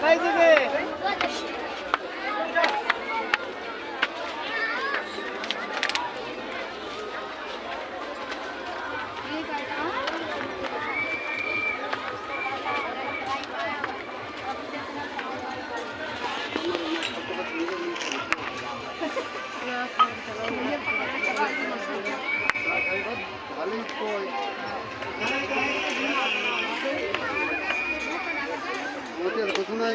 来，这个。يلقطونها